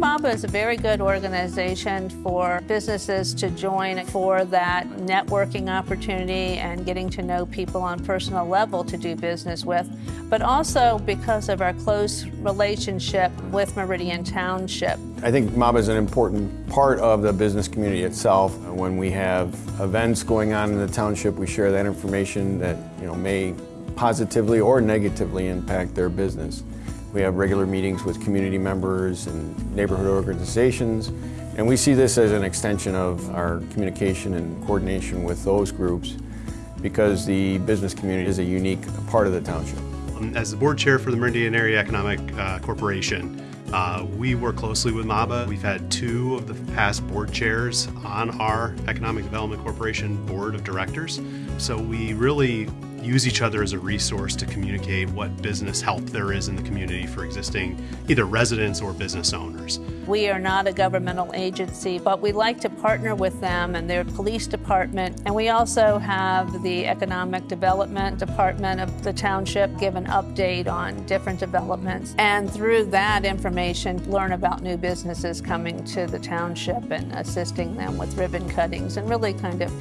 MABA is a very good organization for businesses to join for that networking opportunity and getting to know people on personal level to do business with, but also because of our close relationship with Meridian Township. I think MABA is an important part of the business community itself. When we have events going on in the township, we share that information that you know may positively or negatively impact their business. We have regular meetings with community members and neighborhood organizations, and we see this as an extension of our communication and coordination with those groups because the business community is a unique part of the township. As the board chair for the Meridian Area Economic uh, Corporation, uh, we work closely with MABA. We've had two of the past board chairs on our Economic Development Corporation board of directors. So we really use each other as a resource to communicate what business help there is in the community for existing either residents or business owners. We are not a governmental agency, but we like to partner with them and their police department. And we also have the Economic Development Department of the township give an update on different developments. And through that information, learn about new businesses coming to the township and assisting them with ribbon cuttings and really kind of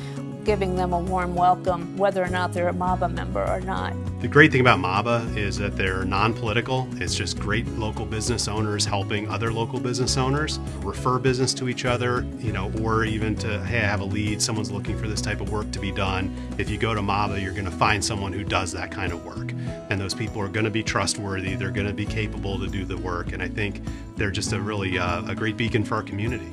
giving them a warm welcome, whether or not they're a MABA member or not. The great thing about MABA is that they're non-political. It's just great local business owners helping other local business owners refer business to each other, you know, or even to, hey, I have a lead, someone's looking for this type of work to be done. If you go to MABA, you're gonna find someone who does that kind of work. And those people are gonna be trustworthy, they're gonna be capable to do the work. And I think they're just a really uh, a great beacon for our community.